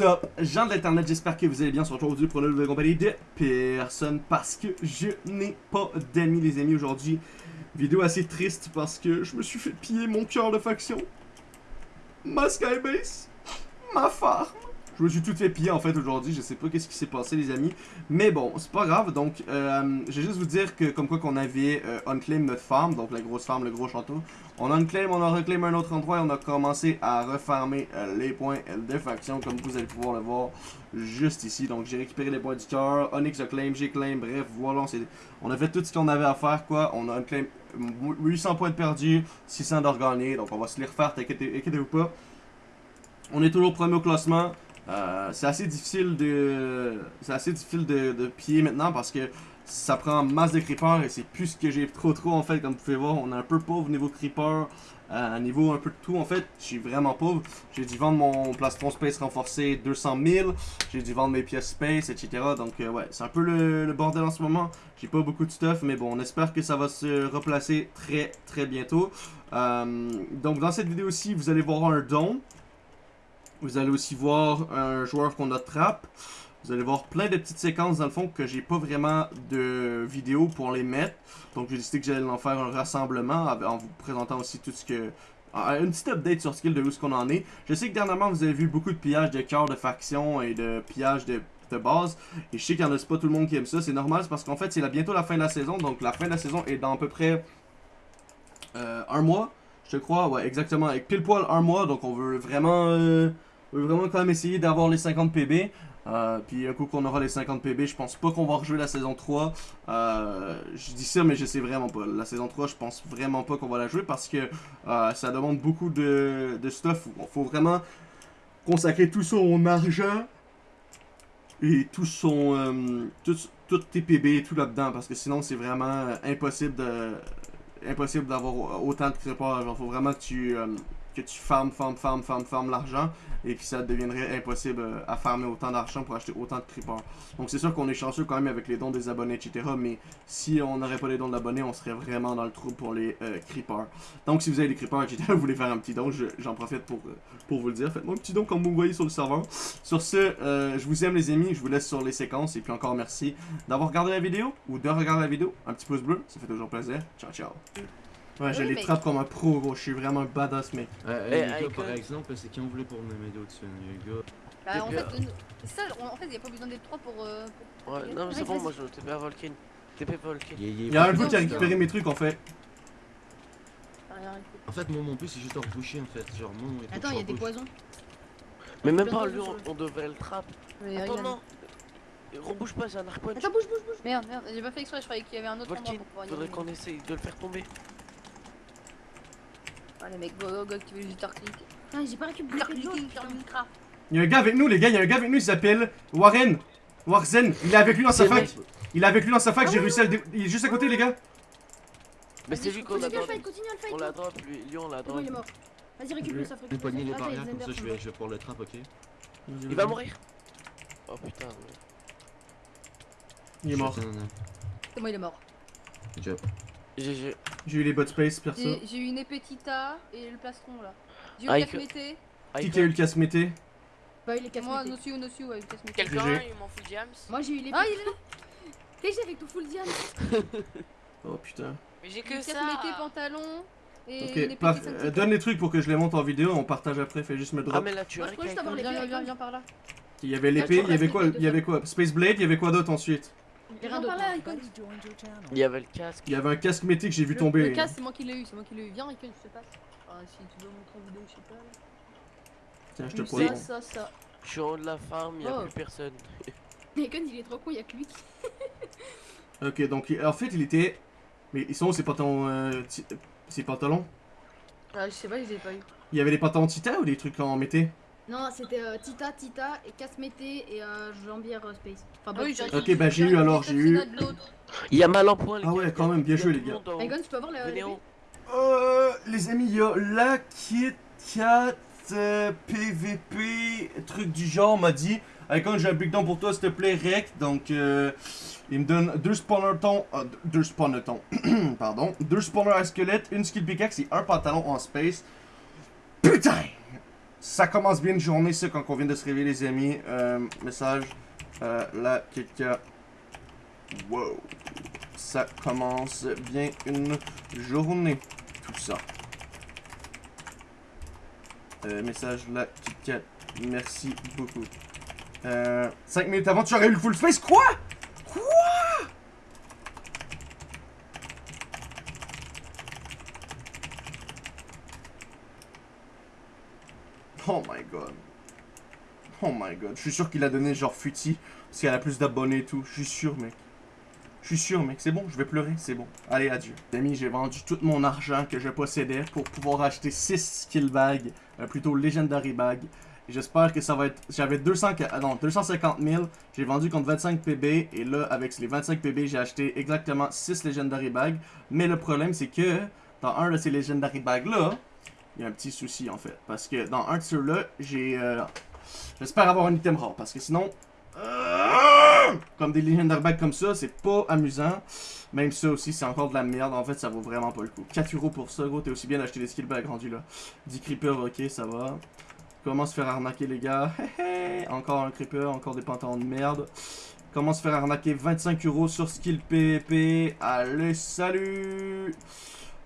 Up, gens de l'internet, j'espère que vous allez bien. On se retrouve aujourd'hui pour une nouvelle compagnie de personne parce que je n'ai pas d'amis les amis aujourd'hui. Vidéo assez triste parce que je me suis fait piller mon cœur de faction, ma skybase, ma farm. Je me suis tout fait piller en fait aujourd'hui, je sais pas qu'est-ce qui s'est passé les amis. Mais bon, c'est pas grave, donc euh, je vais juste vous dire que comme quoi qu'on avait euh, unclaim notre farm, donc la grosse farm, le gros château. On unclaim, on a reclaim un autre endroit et on a commencé à refarmer euh, les points de faction comme vous allez pouvoir le voir juste ici. Donc j'ai récupéré les points du cœur, Onyx a claim, j'ai claim, bref voilà, on, a fait tout ce qu'on avait à faire quoi. On a unclaim 800 points de perdus, 600 d'organes, donc on va se les refaire, t'inquiétez-vous pas. On est toujours premier au classement. Euh, c'est assez difficile de c'est assez difficile de, de piller maintenant parce que ça prend masse de creepers et c'est plus ce que j'ai trop trop en fait comme vous pouvez voir. On est un peu pauvre niveau creeper euh, niveau un peu de tout en fait. Je suis vraiment pauvre. J'ai dû vendre mon plastron space renforcé 200 000 j'ai dû vendre mes pièces space etc donc euh, ouais c'est un peu le, bordel en ce moment. J'ai pas beaucoup de stuff mais bon on espère que ça va se replacer très très bientôt. Euh, donc dans cette vidéo aussi vous allez voir un don vous allez aussi voir un joueur qu'on a trap. Vous allez voir plein de petites séquences dans le fond que j'ai pas vraiment de vidéo pour les mettre. Donc j'ai décidé que j'allais en faire un rassemblement en vous présentant aussi tout ce que... Une petite update sur skill de où ce qu'on en est. Je sais que dernièrement vous avez vu beaucoup de pillages de cœurs de faction et de pillages de, base. Et je sais qu'il y en a pas tout le monde qui aime ça. C'est normal, parce qu'en fait c'est bientôt la fin de la saison. Donc la fin de la saison est dans à peu près euh, un mois. Je crois, ouais exactement. Avec pile poil un mois. Donc on veut vraiment... Euh, veut vraiment quand même essayer d'avoir les 50 PB. Euh, puis un coup qu'on aura les 50 PB, je pense pas qu'on va rejouer la saison 3. Euh, je dis ça, mais je sais vraiment pas. La saison 3, je pense vraiment pas qu'on va la jouer parce que euh, ça demande beaucoup de, stuff. Il faut vraiment consacrer tout son argent et tout son... tout, tout tes PB et tout là-dedans parce que sinon c'est vraiment impossible de impossible d'avoir autant de créateurs. Genre, faut vraiment que tu que tu farmes, farmes, farmes, farmes, farmes l'argent et que ça deviendrait impossible euh, à farmer autant d'argent pour acheter autant de creepers. Donc c'est sûr qu'on est chanceux quand même avec les dons des abonnés, etc. Mais si on n'aurait pas les dons d'abonnés, on serait vraiment dans le trou pour les euh, creepers. Donc si vous avez des creepers, etc., vous voulez faire un petit don, j'en profite pour, euh, pour vous le dire. Faites-moi un petit don comme vous me voyez sur le serveur. Sur ce, je vous aime les amis, je vous laisse sur les séquences et puis encore merci d'avoir regardé la vidéo ou de regarder la vidéo. Un petit pouce bleu, ça fait toujours plaisir. Ciao, ciao. Ouais, je les trappe comme un pro, gros. Je suis vraiment un badass, mec. Euh, les gars, par exemple, c'est qui on voulait pour m'aider au-dessus, les gars? Bah, en fait, ça, en fait, y'a pas besoin d'être 3 pour, euh, pour. Ouais, non, mais c'est bon, moi je TP à Volkin. TP Volkin. Y'a un coup qui a récupéré mes trucs en fait. En fait, moi, mon but, c'est juste de reboucher en fait. Genre, mon. Attends, y'a des poisons. Mais même pas, lui, on devrait le trap. Attends, non. Rebouche pas, c'est un arc Attends, bouge, bouge, bouge. Merde, merde, j'ai pas fait exprès, je croyais qu'il y avait un autre endroit pour pouvoir Faudrait qu'on essaye de le faire tomber. Ah, les mecs, go, go, go, tu veux juste clic. Ah, j'ai pas récupéré Il y a un gars avec nous, les gars, il y a un gars avec nous, il s'appelle Warren. Warzen, il est avec lui dans sa fac. Il est avec lui dans sa fac, j'ai réussi à le. Il est juste à côté, les gars. Mais c'est lui qu'on a drop. Continue à le fight. On l'a drop, lui, lui on l'a drop. il est mort. Vas-y, récupère les barrières, comme ça je vais, je vais pour le trap, ok Il va mourir. Oh putain. Il est mort. C'est moi, il est mort. Job. J'ai eu les bot space perso. J'ai eu une épétita et le plastron là. J'ai eu le casse-mété. Qui qui a eu le casse-mété Bah, il est casse Moi, Nosu, Nosu, ouais, le casse-mété. Quelqu'un a eu mon full diams Moi, j'ai eu les Ah, il est là T'es avec ton full diams Oh putain. Mais j'ai que ça. Pantalon. Et ok, euh, donne les trucs pour que je les monte en vidéo, on partage après, fais juste me drop. Ah mais là tu as Viens, viens, viens par là. Il y avait l'épée, il y avait quoi Il y avait quoi? Space Blade, il y avait quoi d'autre ensuite? Il y avait le casque. Il y avait un casque mété que j'ai vu tomber. Le casque, c'est moi qui l'ai eu, c'est moi qui l'ai eu. Viens, Icon, je te passe. Ah, si tu veux montrer en vidéo, je sais pas. Tiens, je te pose. Ça, ça, ça. Je suis en haut de la farm, il y a oh. plus personne. Icon, il est trop con, il y a que lui. ok, donc en fait, il était. Mais ils sont où ces pantalons euh, Ces pantalons? Ah, je sais pas, je les ai pas eu. Il y avait des pantalons Tita ou des trucs en mété non, c'était euh, Tita, Tita et Casmété et euh, Jambière euh, Space. Enfin, ah oui, ok, bah j'ai eu alors, j'ai eu. Il y a mal en point, les gars. Ah ouais, quand même, bien joué, les gars. Egon, tu peux avoir la. Euh, les amis, il y a la Kit Kat PVP, truc du genre, m'a dit. Icon, j'ai un big down pour toi, s'il te plaît, rec. Donc, euh, il me donne deux spawners ton, euh, deux spawners pardon, deux spawners à squelette, une skill pickaxe et un pantalon en space. Putain! Ça commence bien une journée, ça, quand on vient de se réveiller, les amis. Euh, message. Euh, là, quelqu'un. Wow. Ça commence bien une journée. Tout ça. Euh, message là, KitKat. Merci beaucoup. Euh, 5 minutes avant, tu aurais eu le full. Quoi? Quoi? Oh my god. Oh my god. Je suis sûr qu'il a donné genre futi. Parce qu'elle a plus d'abonnés et tout. Je suis sûr, mec. Je suis sûr, mec. C'est bon, je vais pleurer. C'est bon. Allez, adieu. Les amis, j'ai vendu tout mon argent que je possédais pour pouvoir acheter 6 skill bags. euh, plutôt Legendary bags. J'espère que ça va être... J'avais 200... ah non, 250 000. J'ai vendu contre 25 PB. Et là, avec les 25 PB, j'ai acheté exactement 6 Legendary bags. Mais le problème, c'est que dans un de ces Legendary bags-là, il y a un petit souci, en fait. Parce que dans un de ceux-là, j'ai... euh, J'espère avoir un item rare. Parce que sinon... euh, Comme des Legendary bags comme ça, c'est pas amusant. Même ça aussi, c'est encore de la merde. En fait, ça vaut vraiment pas le coup. 4 euros pour ça, gros. T'es aussi bien d'acheter des skill bags rendus là. 10 creepers, ok, ça va. Comment se faire arnaquer, les gars? Encore un creeper, encore des pantalons de merde. Comment se faire arnaquer 25 euros sur skill PvP Allez, salut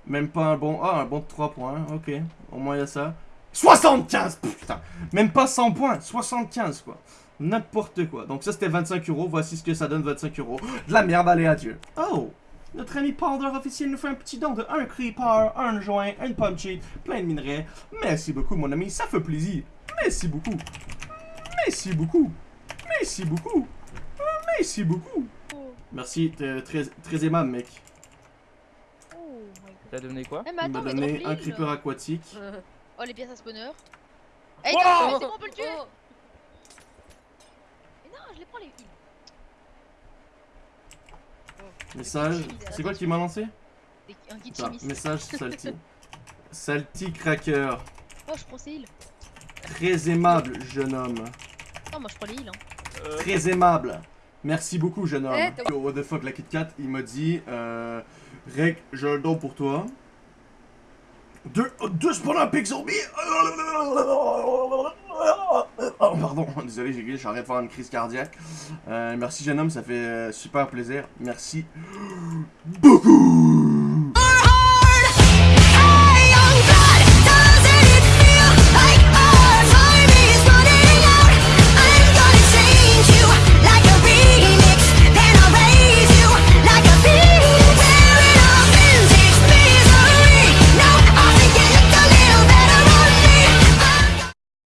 Même pas un bon... Ah, un bon de 3 points, ok. Au moins, il y a ça. 75 Putain Même pas 100 points, 75, quoi. N'importe quoi. Donc ça, c'était 25 euros. Voici ce que ça donne, 25 euros. De la merde, allez, adieu. Oh notre ami Powder officiel nous fait un petit don de un creeper, un joint, une pomme cheap, plein de minerais. Merci beaucoup, mon ami, ça fait plaisir. Merci beaucoup. Merci beaucoup. Merci beaucoup. Merci beaucoup. Merci, t'es très, très aimable, mec. Oh. T'as donné quoi Eh, mais Il m'a donné un creeper aquatique. Euh, Oh, les pièces à spawner. Eh, Oh non, c'est bon, on peut le tuer Oh. Mais non, je les prends les filles. Message. C'est quoi qui m'a lancé Des- Un chimiste. message salty. salty cracker. Oh, je prends ces heals. Très aimable, jeune homme. Non, moi je prends les heals. Hein. Très aimable. Merci beaucoup, jeune homme. Eh, Yo, what the fuck, la Kit Kat, il m'a dit euh, Rec, j'ai un don pour toi. Deux, oh, deux spawners pig zombie Oh, pardon, désolé, j'ai j'arrête de faire une crise cardiaque. Euh, merci, jeune homme, ça fait euh, super plaisir. Merci beaucoup.